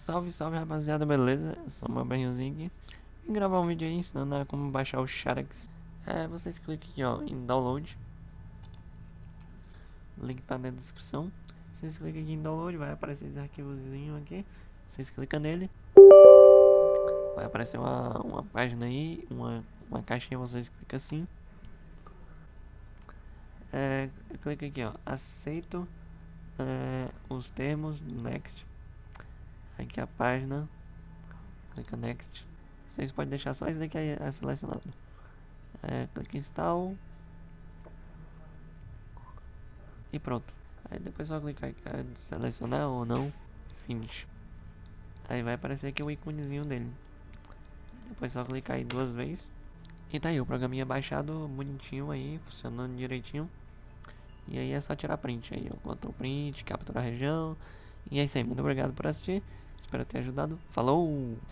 Salve, salve rapaziada, beleza? Sou o Berriozinho aqui. Vim gravar um vídeo aí ensinando como baixar o Xarax é, Vocês clicam aqui ó, em download. O link tá na descrição. Vocês clicam aqui em download, vai aparecer esse arquivozinho aqui. Vocês clicam nele. Vai aparecer uma, uma página aí, uma, uma caixinha, vocês clicam assim. É, clica aqui ó, aceito é, os termos, next aqui a página. Clica next. Vocês podem deixar só isso daqui é, é selecionado. É, clica install. E pronto. Aí depois só clicar é, selecionar ou não finish. Aí vai aparecer aqui o íconezinho dele. Depois só clicar aí duas vezes. E tá aí o programinha baixado bonitinho aí funcionando direitinho. E aí é só tirar print aí, o Ctrl print, capturar a região. E é isso aí, muito obrigado por assistir. Espero ter ajudado. Falou!